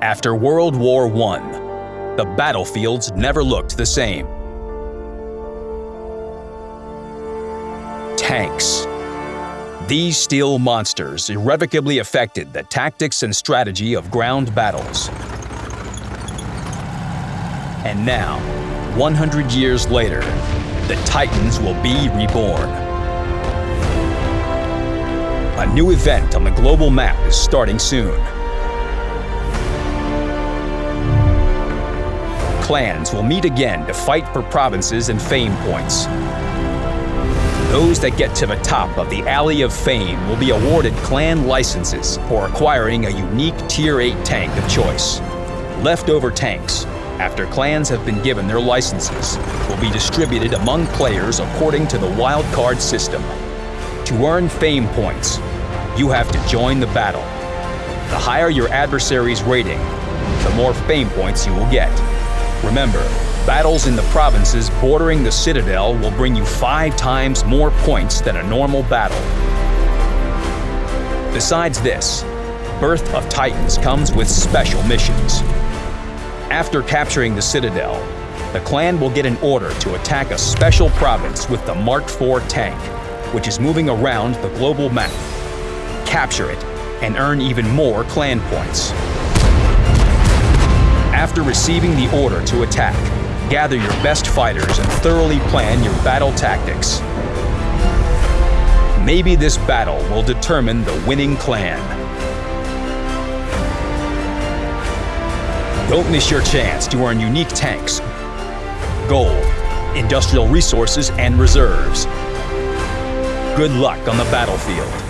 After World War I, the battlefields never looked the same. Tanks. These steel monsters irrevocably affected the tactics and strategy of ground battles. And now, 100 years later, the Titans will be reborn. A new event on the global map is starting soon. Clans will meet again to fight for provinces and fame points. Those that get to the top of the Alley of Fame will be awarded clan licenses for acquiring a unique Tier 8 tank of choice. Leftover tanks, after clans have been given their licenses, will be distributed among players according to the wildcard system. To earn Fame points, you have to join the battle. The higher your adversary's rating, the more Fame points you will get. Remember, Battles in the provinces bordering the Citadel will bring you five times more points than a normal battle. Besides this, Birth of Titans comes with special missions. After capturing the Citadel, the clan will get an order to attack a special province with the Mark IV tank, which is moving around the global map. Capture it and earn even more clan points. After receiving the order to attack, gather your best fighters and thoroughly plan your battle tactics. Maybe this battle will determine the winning clan. Don't miss your chance to earn unique tanks, gold, industrial resources, and reserves. Good luck on the battlefield.